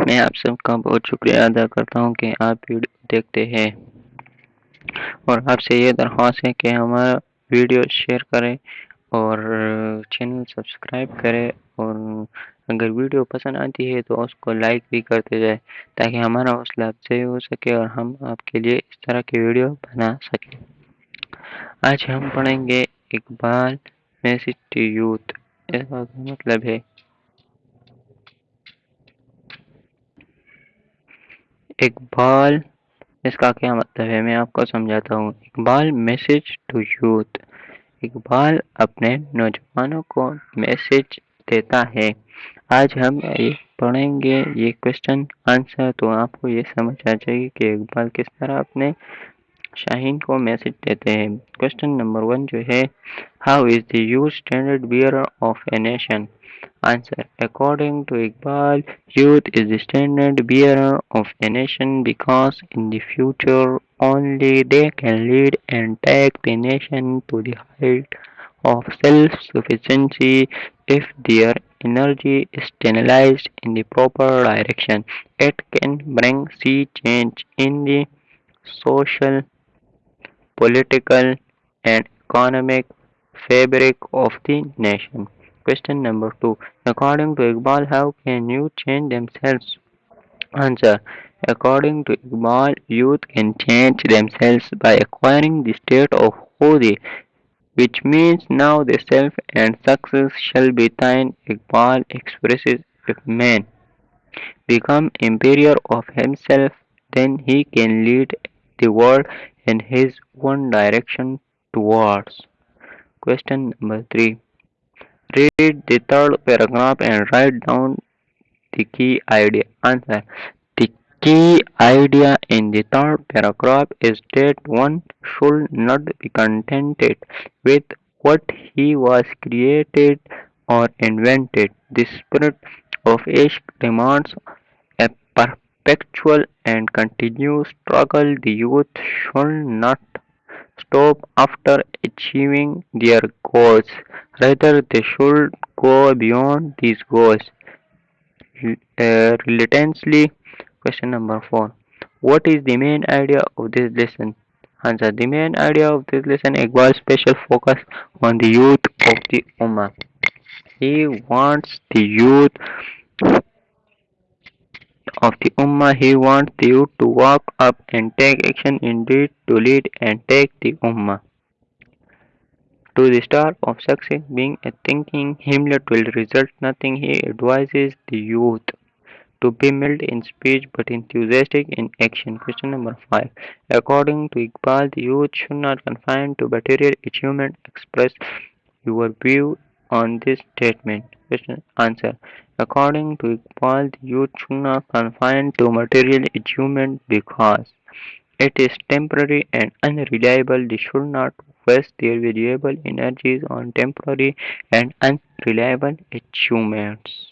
मैं आप सबका बहुत शुक्रिया अदा करता हूँ कि आप वीडियो देखते हैं। और आपसे ये दरख्वास्त है कि हमारा वीडियो शेयर करें और चैनल सब्सक्राइब करें। और अगर वीडियो पसंद आती है तो उसको लाइक भी करते जाए, ताकि हमारा हौसला अफजाई हो सके और हम आपके लिए इस तरह की वीडियो बना सकें। आज हम पढ़ेंगे इकबाल मैसेज टू यूथ। इसका मतलब है। इकबाल इसका क्या मतलब है? मैं आपको समझाता हूँ। Iqbal message to youth Iqbal अपने नौजवानों को मैसेज देता है। आज हम ये पढ़ेंगे, ये क्वेश्चन आंसर तो आपको ये समझ आ जाएगी कि इकबाल किस तरह अपने शाहीन को मैसेज देते हैं क्वेश्चन नंबर वन जो है how is the youth standard bearer of a nation answer according to Iqbal youth is the standard bearer of a nation because in the future only they can lead and take the nation to the height of self-sufficiency if their energy is channelized in the proper direction. It can bring sea change in the social political and economic fabric of the nation. Question number two. According to Iqbal, how can youth change themselves? Answer. According to Iqbal, youth can change themselves by acquiring the state of Khudi, which means now the self and success shall be thine. Iqbal expresses if man become emperor of himself, then he can lead the world in his one direction towards. Question number 3. Read the third paragraph and write down the key idea. Answer. The key idea in the third paragraph is that one should not be contented with what he was created or invented. The spirit of age demands a perpetual and continuous struggle. The youth should not stop after achieving their goals. Rather, they should go beyond these goals uh, relentlessly. Question number 4. What is the main idea of this lesson? Answer. The main idea of this lesson Iqbal's special focus on the youth of the Ummah. He wants the youth of the Ummah. He wants youth to walk up and take action indeed to lead and take the Ummah to the star of success. Being a thinking Hamlet will result nothing. He advises the youth to be mild in speech but enthusiastic in action. Question number 5. According to Iqbal, the youth should not confine to material achievement. Express your view on this statement. Question answer. According to Iqbal, youth should not confine to material achievement because it is temporary and unreliable. They should not waste their valuable energies on temporary and unreliable achievements.